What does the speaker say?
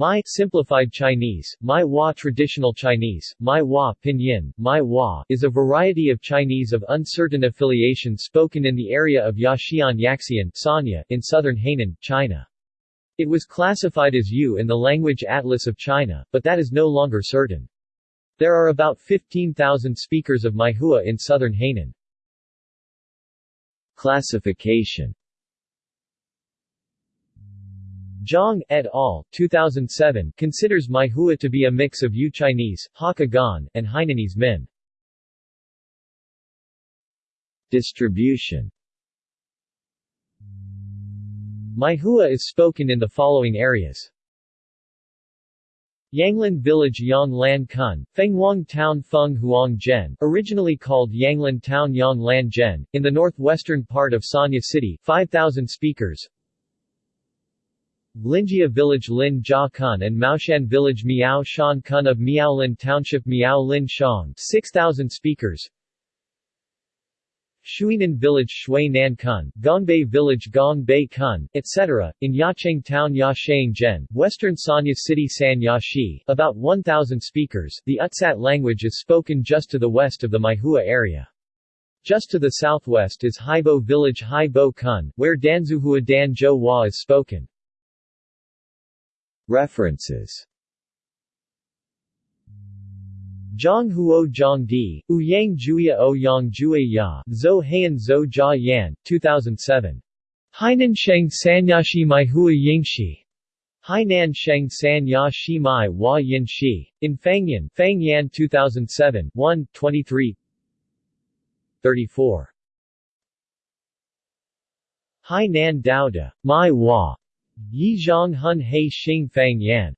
Mai simplified Chinese, Mai Hua traditional Chinese, Mai Hua pinyin, Mai Hua is a variety of Chinese of uncertain affiliation spoken in the area of Yaxian Yaxian Sanya in southern Hainan, China. It was classified as Yue in the Language Atlas of China, but that is no longer certain. There are about 15,000 speakers of Maihua in southern Hainan. Classification Zhang et al. 2007 considers Maihua to be a mix of Yue Chinese, Hakka and Hainanese Min. Distribution Maihua is spoken in the following areas. Yanglin Village Yang Lan Kun, Fenghuang Town Feng Huang Zhen, originally called Yanglin Town Yang Lan Zhen, in the northwestern part of Sanya City, 5,000 speakers. Linjia Village Lin Jia Kun and Maoshan Village Miao Shan Kun of Miaolin Township Miao Lin Shang 6,000 speakers Shuinan Village Shui Nan Kun, Gongbei Village Gong Bei Kun, etc., in Yacheng Town Yacheng Zhen, Western Sanya City San Yashi, about 1,000 speakers. The Utsat language is spoken just to the west of the Maihua area. Just to the southwest is Haibo Village Haibo Kun, where Danzhouhua Dan Zhou Hua is spoken. References Zhang Huo Zhang Di, Ouyang Jueya O Yang Jue Ya, Zhou Heian Zhou Jia Yan, 2007. Hainan Sheng Sanyashi Mai Hua Yinxi. Hainan Sheng San Ya Shi Mai Hua Yin Shi. In Fangyan, Fang Yan 2007, 1, 23 34. Hainan Daoda, Mai Hua. Yi Zhang Hun He Xing Fang Yan.